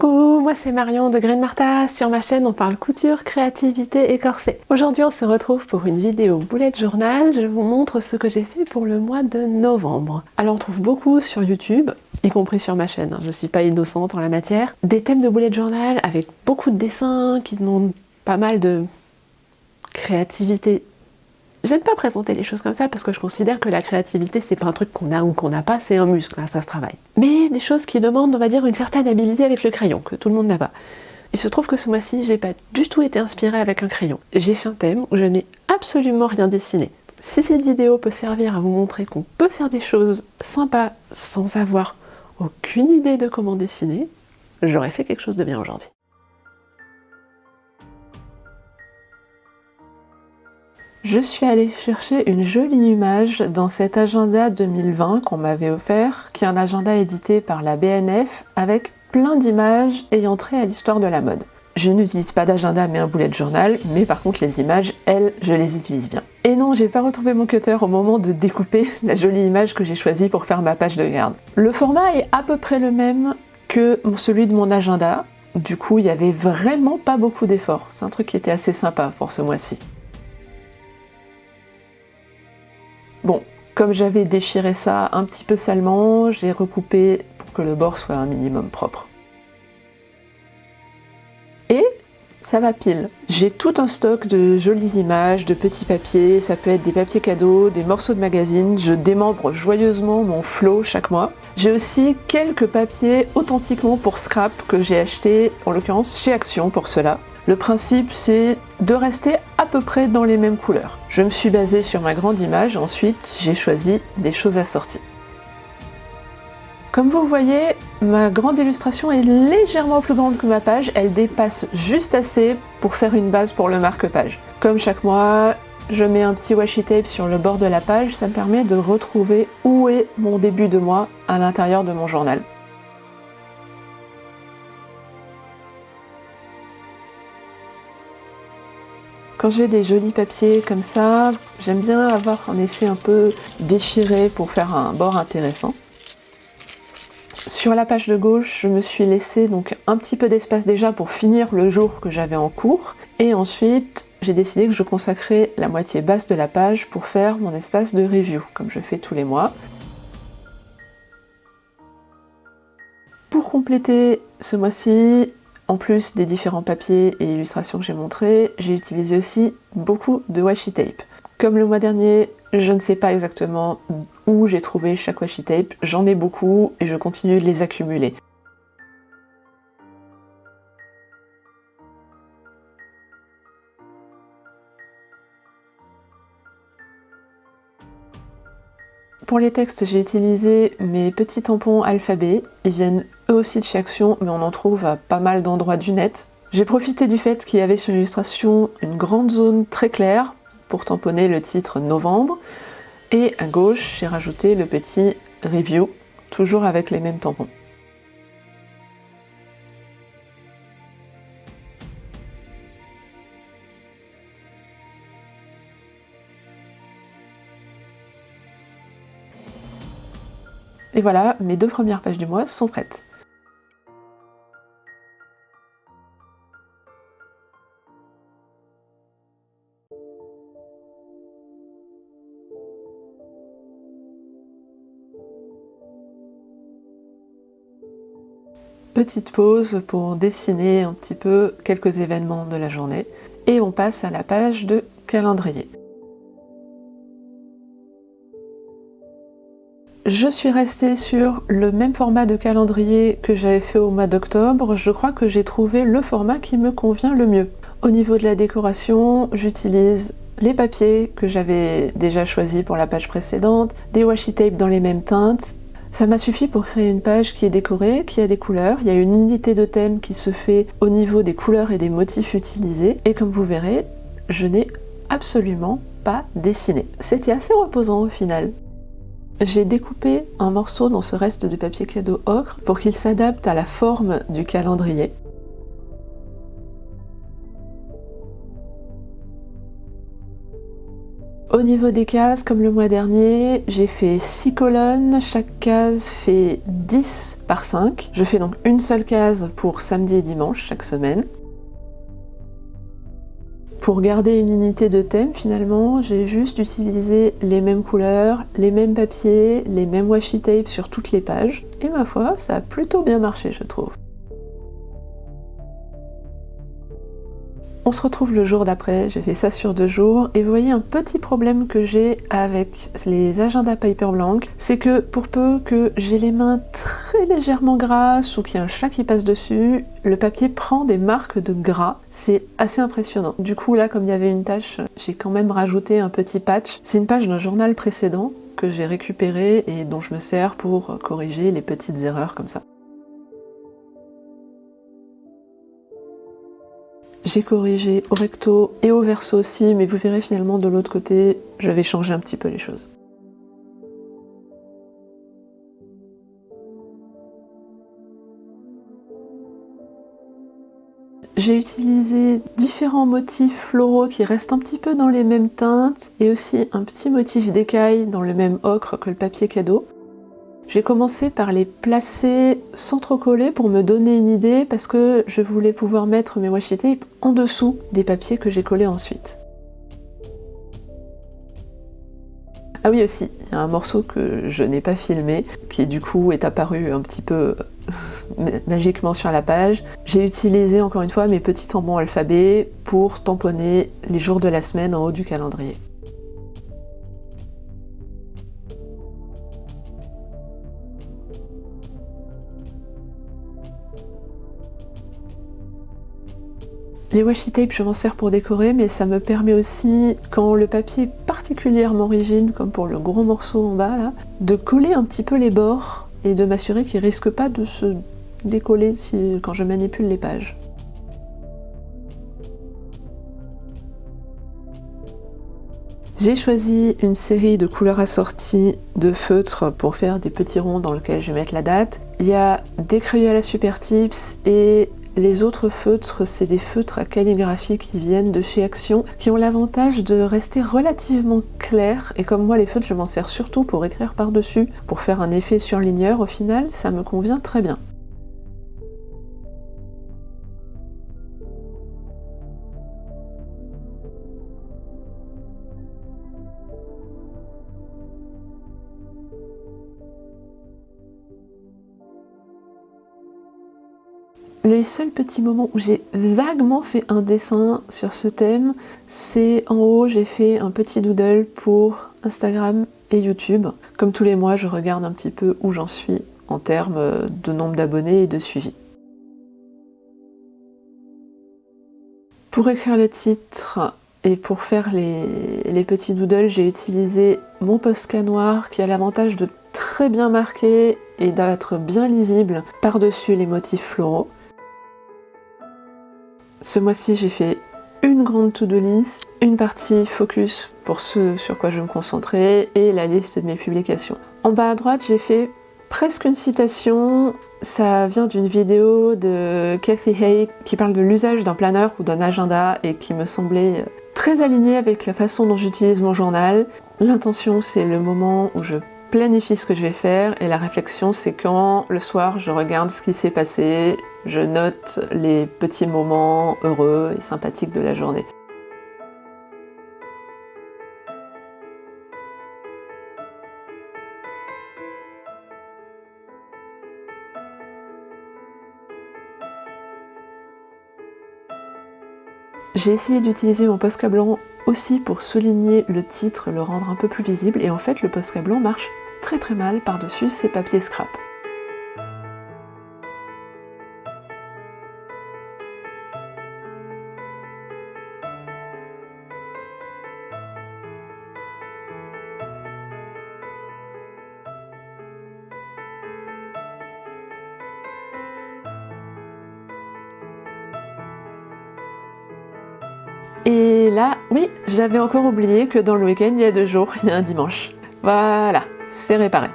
Coucou, moi c'est Marion de Green Martha. Sur ma chaîne, on parle couture, créativité et corset. Aujourd'hui, on se retrouve pour une vidéo bullet journal. Je vous montre ce que j'ai fait pour le mois de novembre. Alors, on trouve beaucoup sur YouTube, y compris sur ma chaîne. Hein. Je suis pas innocente en la matière. Des thèmes de bullet journal avec beaucoup de dessins qui demandent pas mal de créativité J'aime pas présenter les choses comme ça parce que je considère que la créativité c'est pas un truc qu'on a ou qu'on n'a pas, c'est un muscle, hein, ça se travaille. Mais des choses qui demandent, on va dire, une certaine habilité avec le crayon, que tout le monde n'a pas. Il se trouve que ce mois-ci, j'ai pas du tout été inspirée avec un crayon. J'ai fait un thème où je n'ai absolument rien dessiné. Si cette vidéo peut servir à vous montrer qu'on peut faire des choses sympas sans avoir aucune idée de comment dessiner, j'aurais fait quelque chose de bien aujourd'hui. Je suis allée chercher une jolie image dans cet agenda 2020 qu'on m'avait offert, qui est un agenda édité par la BNF avec plein d'images ayant trait à l'histoire de la mode. Je n'utilise pas d'agenda mais un bullet journal, mais par contre les images, elles, je les utilise bien. Et non, j'ai pas retrouvé mon cutter au moment de découper la jolie image que j'ai choisie pour faire ma page de garde. Le format est à peu près le même que celui de mon agenda, du coup il y avait vraiment pas beaucoup d'efforts. C'est un truc qui était assez sympa pour ce mois-ci. Bon, comme j'avais déchiré ça un petit peu salement, j'ai recoupé pour que le bord soit un minimum propre. Et ça va pile. J'ai tout un stock de jolies images, de petits papiers, ça peut être des papiers cadeaux, des morceaux de magazine, je démembre joyeusement mon flow chaque mois. J'ai aussi quelques papiers authentiquement pour scrap que j'ai acheté, en l'occurrence chez Action pour cela. Le principe, c'est de rester à peu près dans les mêmes couleurs. Je me suis basée sur ma grande image, ensuite j'ai choisi des choses assorties. Comme vous voyez, ma grande illustration est légèrement plus grande que ma page, elle dépasse juste assez pour faire une base pour le marque-page. Comme chaque mois, je mets un petit washi tape sur le bord de la page, ça me permet de retrouver où est mon début de mois à l'intérieur de mon journal. Quand j'ai des jolis papiers comme ça, j'aime bien avoir un effet un peu déchiré pour faire un bord intéressant. Sur la page de gauche, je me suis laissé donc un petit peu d'espace déjà pour finir le jour que j'avais en cours. Et ensuite, j'ai décidé que je consacrais la moitié basse de la page pour faire mon espace de review, comme je fais tous les mois. Pour compléter ce mois-ci, en plus des différents papiers et illustrations que j'ai montrés, j'ai utilisé aussi beaucoup de washi tape. Comme le mois dernier, je ne sais pas exactement où j'ai trouvé chaque washi tape, j'en ai beaucoup et je continue de les accumuler. Pour les textes, j'ai utilisé mes petits tampons alphabet. Ils viennent eux aussi de chez Action, mais on en trouve à pas mal d'endroits du net. J'ai profité du fait qu'il y avait sur l'illustration une grande zone très claire pour tamponner le titre Novembre. Et à gauche, j'ai rajouté le petit Review, toujours avec les mêmes tampons. Et voilà, mes deux premières pages du mois sont prêtes. Petite pause pour dessiner un petit peu quelques événements de la journée et on passe à la page de calendrier. Je suis restée sur le même format de calendrier que j'avais fait au mois d'octobre. Je crois que j'ai trouvé le format qui me convient le mieux. Au niveau de la décoration, j'utilise les papiers que j'avais déjà choisis pour la page précédente, des washi tape dans les mêmes teintes. Ça m'a suffi pour créer une page qui est décorée, qui a des couleurs. Il y a une unité de thème qui se fait au niveau des couleurs et des motifs utilisés. Et comme vous verrez, je n'ai absolument pas dessiné. C'était assez reposant au final. J'ai découpé un morceau dans ce reste de papier cadeau ocre pour qu'il s'adapte à la forme du calendrier. Au niveau des cases, comme le mois dernier, j'ai fait 6 colonnes, chaque case fait 10 par 5. Je fais donc une seule case pour samedi et dimanche chaque semaine. Pour garder une unité de thème, finalement, j'ai juste utilisé les mêmes couleurs, les mêmes papiers, les mêmes washi tape sur toutes les pages. Et ma foi, ça a plutôt bien marché, je trouve. On se retrouve le jour d'après, j'ai fait ça sur deux jours, et vous voyez un petit problème que j'ai avec les agendas paper blanc, c'est que pour peu que j'ai les mains très légèrement grasses ou qu'il y a un chat qui passe dessus, le papier prend des marques de gras, c'est assez impressionnant. Du coup là, comme il y avait une tâche, j'ai quand même rajouté un petit patch. C'est une page d'un journal précédent que j'ai récupéré et dont je me sers pour corriger les petites erreurs comme ça. J'ai corrigé au recto et au verso aussi, mais vous verrez finalement de l'autre côté, je vais changer un petit peu les choses. J'ai utilisé différents motifs floraux qui restent un petit peu dans les mêmes teintes et aussi un petit motif d'écaille dans le même ocre que le papier cadeau. J'ai commencé par les placer sans trop coller pour me donner une idée parce que je voulais pouvoir mettre mes washi tape en dessous des papiers que j'ai collés ensuite. Ah oui aussi, il y a un morceau que je n'ai pas filmé, qui du coup est apparu un petit peu magiquement sur la page. J'ai utilisé encore une fois mes petits tampons alphabet pour tamponner les jours de la semaine en haut du calendrier. Les washi tape, je m'en sers pour décorer, mais ça me permet aussi, quand le papier est particulièrement rigide, comme pour le gros morceau en bas de coller un petit peu les bords et de m'assurer qu'il ne risque pas de se décoller quand je manipule les pages. J'ai choisi une série de couleurs assorties de feutres pour faire des petits ronds dans lesquels je vais mettre la date. Il y a des crayons à la Super Tips et les autres feutres, c'est des feutres à calligraphie qui viennent de chez Action, qui ont l'avantage de rester relativement clairs, et comme moi les feutres je m'en sers surtout pour écrire par-dessus, pour faire un effet surligneur, au final ça me convient très bien. Les seuls petits moments où j'ai vaguement fait un dessin sur ce thème, c'est en haut j'ai fait un petit doodle pour Instagram et YouTube. Comme tous les mois, je regarde un petit peu où j'en suis en termes de nombre d'abonnés et de suivi. Pour écrire le titre et pour faire les, petits doodles, j'ai utilisé mon Posca noir qui a l'avantage de très bien marquer et d'être bien lisible par-dessus les motifs floraux. Ce mois-ci, j'ai fait une grande to-do list, une partie focus pour ce sur quoi je me concentrer et la liste de mes publications. En bas à droite, j'ai fait presque une citation. Ça vient d'une vidéo de Kathy Hay qui parle de l'usage d'un planeur ou d'un agenda et qui me semblait très alignée avec la façon dont j'utilise mon journal. L'intention, c'est le moment où je planifie ce que je vais faire et la réflexion c'est quand le soir je regarde ce qui s'est passé, je note les petits moments heureux et sympathiques de la journée. J'ai essayé d'utiliser mon Posca blanc aussi pour souligner le titre, le rendre un peu plus visible, et en fait le Posca blanc marche très très mal par-dessus ces papiers scrap. Et là, oui, j'avais encore oublié que dans le week-end, il y a deux jours, il y a un dimanche. Voilà, c'est réparé.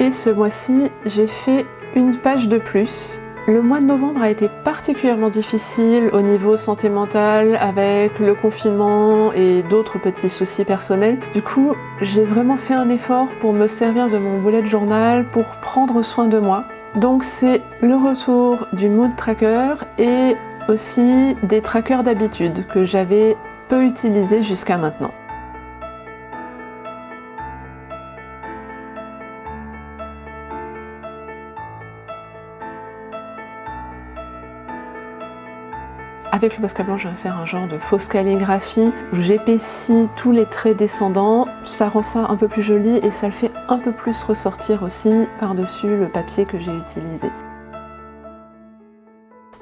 Et ce mois-ci, j'ai fait une page de plus le mois de novembre a été particulièrement difficile au niveau santé mentale avec le confinement et d'autres petits soucis personnels. Du coup, j'ai vraiment fait un effort pour me servir de mon bullet journal pour prendre soin de moi. Donc c'est le retour du mood tracker et aussi des trackers d'habitude que j'avais peu utilisés jusqu'à maintenant. Avec le Posca blanc, je vais faire un genre de fausse calligraphie où j'épaissis tous les traits descendants. Ça rend ça un peu plus joli et ça le fait un peu plus ressortir aussi par-dessus le papier que j'ai utilisé.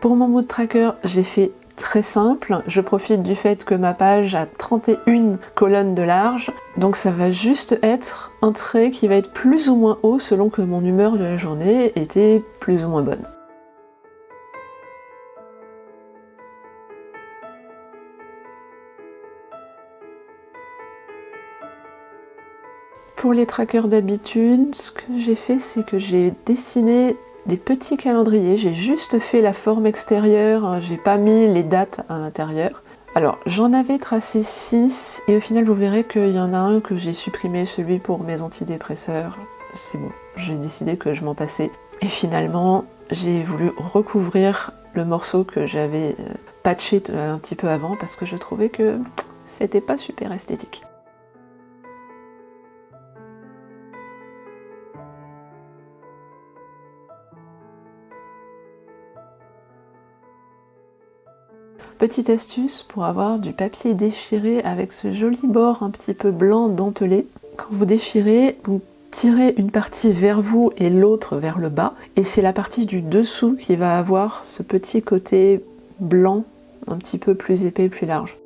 Pour mon mood tracker, j'ai fait très simple. Je profite du fait que ma page a 31 colonnes de large, donc ça va juste être un trait qui va être plus ou moins haut selon que mon humeur de la journée était plus ou moins bonne. Pour les trackers d'habitude, ce que j'ai fait, c'est que j'ai dessiné des petits calendriers. J'ai juste fait la forme extérieure, hein, j'ai pas mis les dates à l'intérieur. Alors, j'en avais tracé 6 et au final, vous verrez qu'il y en a un que j'ai supprimé, celui pour mes antidépresseurs. C'est bon, j'ai décidé que je m'en passais. Et finalement, j'ai voulu recouvrir le morceau que j'avais euh, patché un petit peu avant parce que je trouvais que c'était pas super esthétique. Petite astuce pour avoir du papier déchiré avec ce joli bord un petit peu blanc dentelé. Quand vous déchirez, vous tirez une partie vers vous et l'autre vers le bas. Et c'est la partie du dessous qui va avoir ce petit côté blanc un petit peu plus épais, plus large.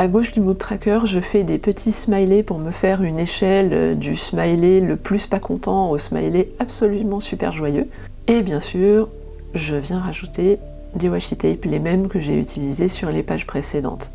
À gauche du mood tracker, je fais des petits smileys pour me faire une échelle euh, du smiley le plus pas content au smiley absolument super joyeux. Et bien sûr, je viens rajouter des washi tape, les mêmes que j'ai utilisés sur les pages précédentes.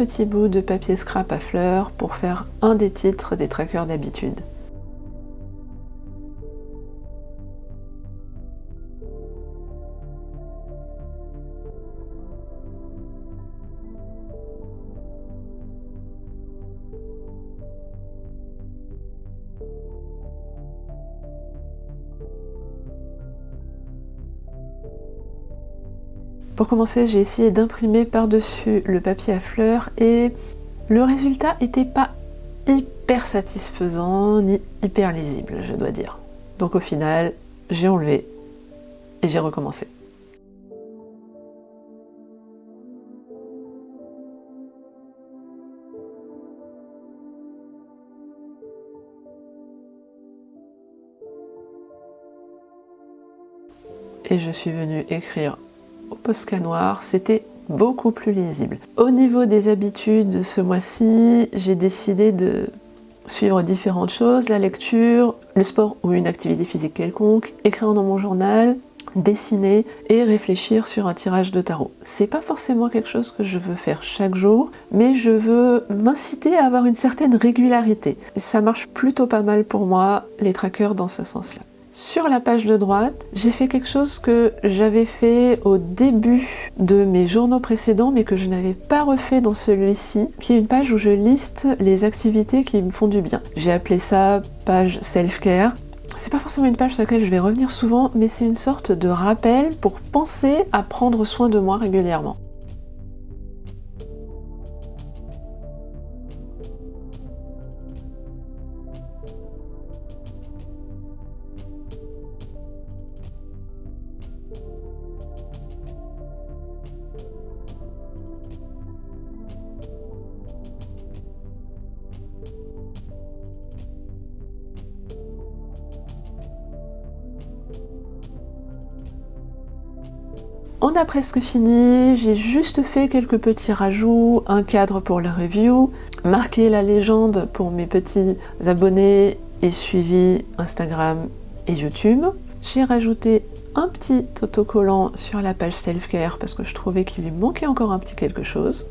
Petit bout de papier scrap à fleurs pour faire un des titres des trackers d'habitude. Pour commencer, j'ai essayé d'imprimer par-dessus le papier à fleurs et le résultat n'était pas hyper satisfaisant ni hyper lisible, je dois dire. Donc au final, j'ai enlevé et j'ai recommencé. Et je suis venue écrire au Posca noir, c'était beaucoup plus lisible. Au niveau des habitudes, ce mois-ci, j'ai décidé de suivre différentes choses, la lecture, le sport ou une activité physique quelconque, écrire dans mon journal, dessiner et réfléchir sur un tirage de tarot. C'est pas forcément quelque chose que je veux faire chaque jour, mais je veux m'inciter à avoir une certaine régularité. ça marche plutôt pas mal pour moi, les trackers dans ce sens-là. Sur la page de droite, j'ai fait quelque chose que j'avais fait au début de mes journaux précédents mais que je n'avais pas refait dans celui-ci, qui est une page où je liste les activités qui me font du bien. J'ai appelé ça page self-care. C'est pas forcément une page sur laquelle je vais revenir souvent, mais c'est une sorte de rappel pour penser à prendre soin de moi régulièrement. On a presque fini, j'ai juste fait quelques petits rajouts, un cadre pour le review, marqué la légende pour mes petits abonnés et suivis Instagram et YouTube. J'ai rajouté un petit autocollant sur la page self-care parce que je trouvais qu'il lui manquait encore un petit quelque chose.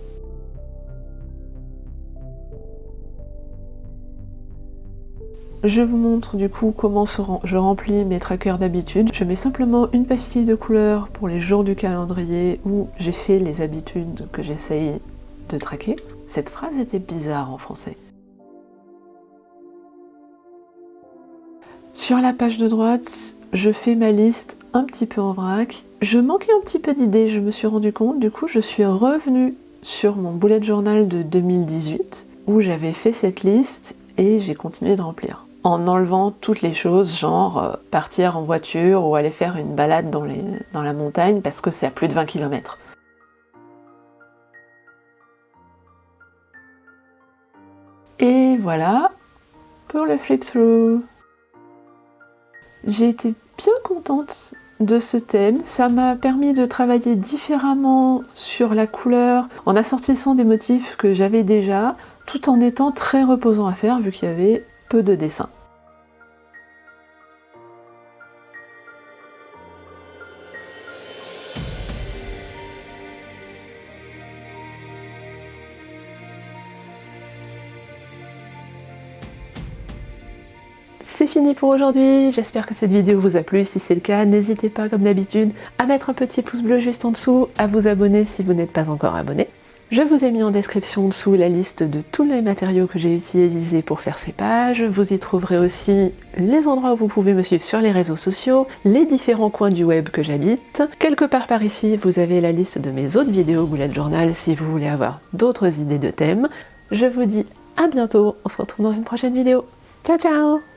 Je vous montre du coup comment je remplis mes trackers d'habitude. Je mets simplement une pastille de couleur pour les jours du calendrier où j'ai fait les habitudes que j'essaye de traquer. Cette phrase était bizarre en français. Sur la page de droite, je fais ma liste un petit peu en vrac. Je manquais un petit peu d'idées, je me suis rendu compte. Du coup, je suis revenue sur mon bullet journal de 2018 où j'avais fait cette liste et j'ai continué de remplir en enlevant toutes les choses, genre euh, partir en voiture ou aller faire une balade dans, dans la montagne parce que c'est à plus de 20 km. Et voilà pour le flip-through. J'ai été bien contente de ce thème. Ça m'a permis de travailler différemment sur la couleur en assortissant des motifs que j'avais déjà tout en étant très reposant à faire vu qu'il y avait peu de dessins. C'est fini pour aujourd'hui, j'espère que cette vidéo vous a plu, si c'est le cas, n'hésitez pas comme d'habitude à mettre un petit pouce bleu juste en dessous, à vous abonner si vous n'êtes pas encore abonné. Je vous ai mis en description en dessous la liste de tous les matériaux que j'ai utilisés pour faire ces pages. Vous y trouverez aussi les endroits où vous pouvez me suivre sur les réseaux sociaux, les différents coins du web que j'habite. Quelque part par ici, vous avez la liste de mes autres vidéos Bullet Journal si vous voulez avoir d'autres idées de thèmes. Je vous dis à bientôt, on se retrouve dans une prochaine vidéo. Ciao ciao